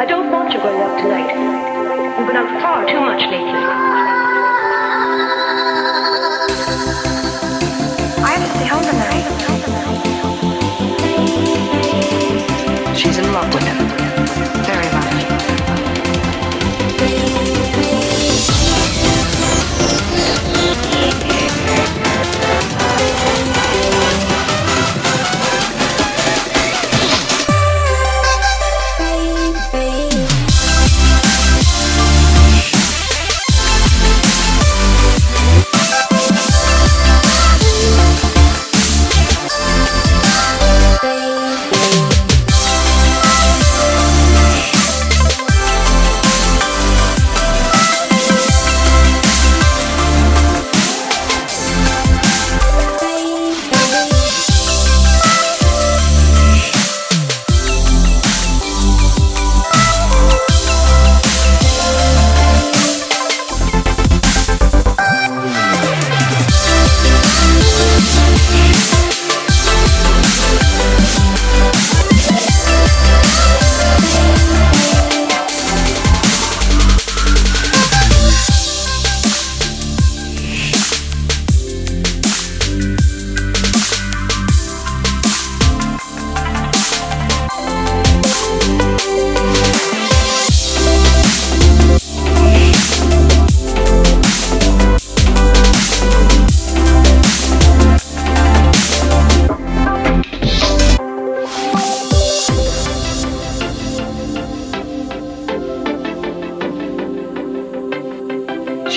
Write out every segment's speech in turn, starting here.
I don't want you going out tonight. You've been out far too much lately. I have to stay home tonight. She's in love with him.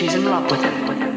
She's in love with him.